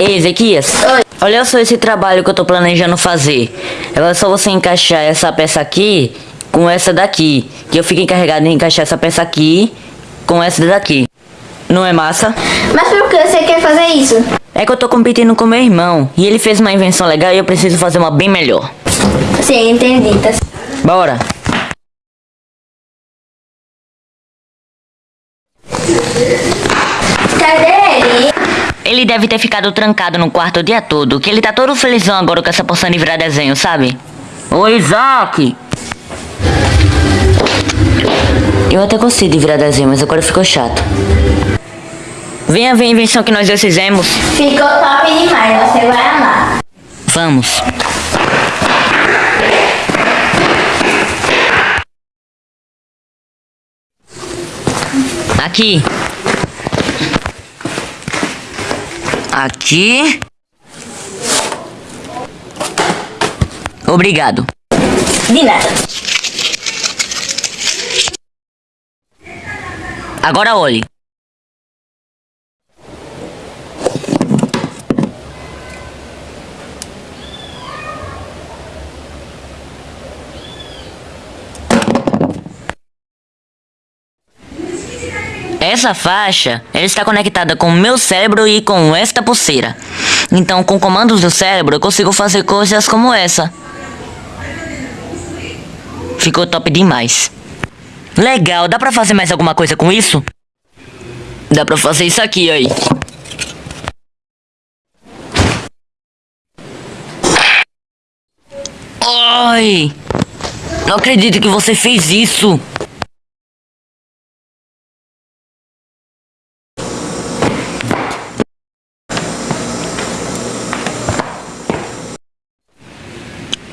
Ei, Ezequias. Oi. Olha só esse trabalho que eu tô planejando fazer. É só você encaixar essa peça aqui com essa daqui. Que eu fico encarregado de encaixar essa peça aqui com essa daqui. Não é massa? Mas por que você quer fazer isso? É que eu tô competindo com meu irmão. E ele fez uma invenção legal e eu preciso fazer uma bem melhor. Sim, entendi. Tá... Bora. Cadê ele? Ele deve ter ficado trancado no quarto o dia todo, que ele tá todo felizão agora com essa porção de virar desenho, sabe? Oi, Isaac! Eu até gostei de virar desenho, mas agora ficou chato. Venha ver a invenção que nós dois fizemos. Ficou top demais, você vai amar. Vamos. Aqui. Aqui. Obrigado. De nada. Agora olhe. Essa faixa ela está conectada com o meu cérebro e com esta pulseira. Então, com comandos do cérebro, eu consigo fazer coisas como essa. Ficou top demais. Legal, dá pra fazer mais alguma coisa com isso? Dá pra fazer isso aqui, aí. Ai! Não acredito que você fez isso!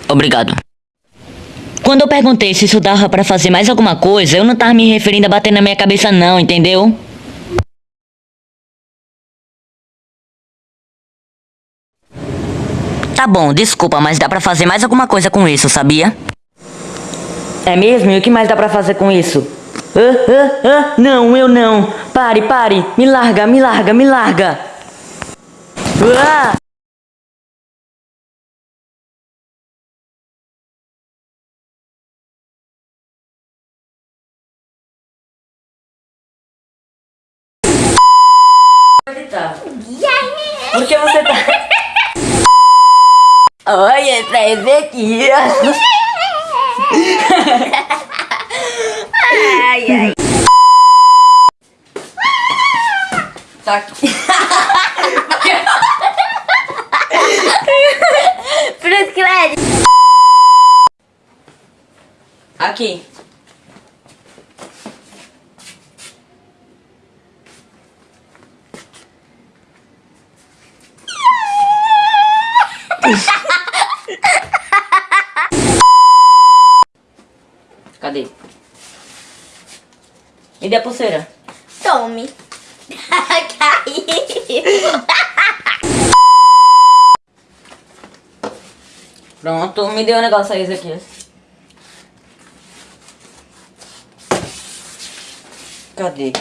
Obrigado. Quando eu perguntei se isso dava pra fazer mais alguma coisa, eu não tava me referindo a bater na minha cabeça não, entendeu? Tá bom, desculpa, mas dá pra fazer mais alguma coisa com isso, sabia? É mesmo? E o que mais dá pra fazer com isso? Ah, ah, ah, não, eu não. Pare, pare. Me larga, me larga, me larga. Ah! Por que você tá... Oi, essa é Ezequias. Ai, ai. Aqui. Fruit Aqui. Cadê? Me dê a pulseira. Tome. Caiu. Pronto, me dê um negócio aí, aqui. Cadê?